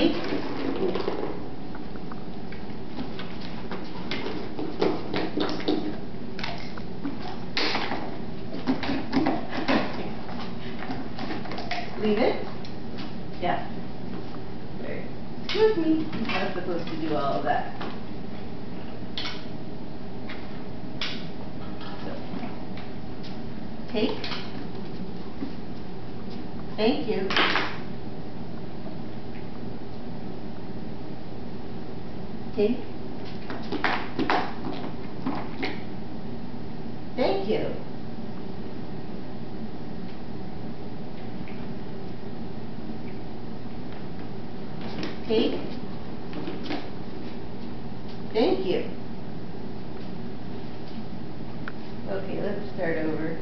Take. Leave it. Yeah. Very- Excuse me, I'm not supposed to do all of that. So, Take. Thank you. Take. Thank you. Take. Thank you. Okay, let's start over.